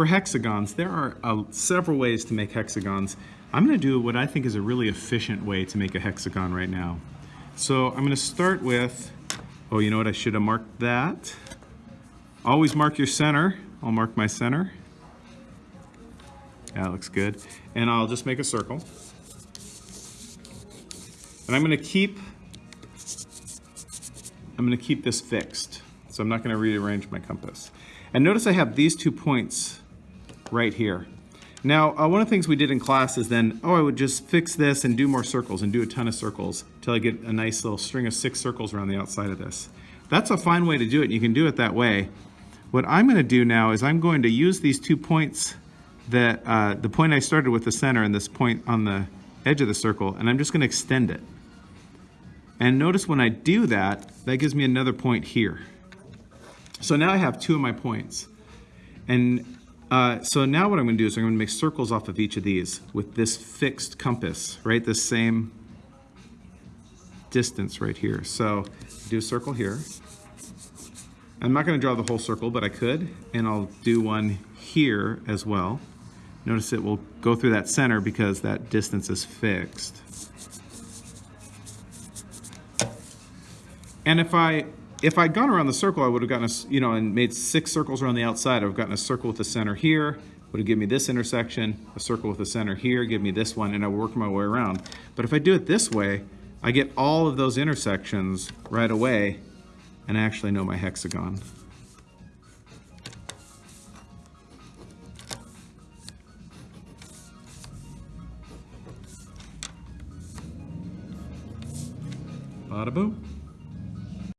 for hexagons, there are uh, several ways to make hexagons. I'm going to do what I think is a really efficient way to make a hexagon right now. So I'm going to start with, oh, you know what, I should have marked that. Always mark your center. I'll mark my center. That looks good. And I'll just make a circle. And I'm going to keep, I'm going to keep this fixed. So I'm not going to rearrange my compass. And notice I have these two points right here. Now, uh, one of the things we did in class is then, oh, I would just fix this and do more circles and do a ton of circles until I get a nice little string of six circles around the outside of this. That's a fine way to do it. You can do it that way. What I'm going to do now is I'm going to use these two points that, uh, the point I started with the center and this point on the edge of the circle, and I'm just going to extend it. And notice when I do that, that gives me another point here. So now I have two of my points. And uh, so now what I'm going to do is I'm going to make circles off of each of these with this fixed compass, right? The same distance right here. So do a circle here. I'm not going to draw the whole circle, but I could. And I'll do one here as well. Notice it will go through that center because that distance is fixed. And if I if I'd gone around the circle, I would have gotten a, you know, and made six circles around the outside. I would have gotten a circle with the center here, would have given me this intersection, a circle with the center here, give me this one, and I would work my way around. But if I do it this way, I get all of those intersections right away, and I actually know my hexagon. Bada boom.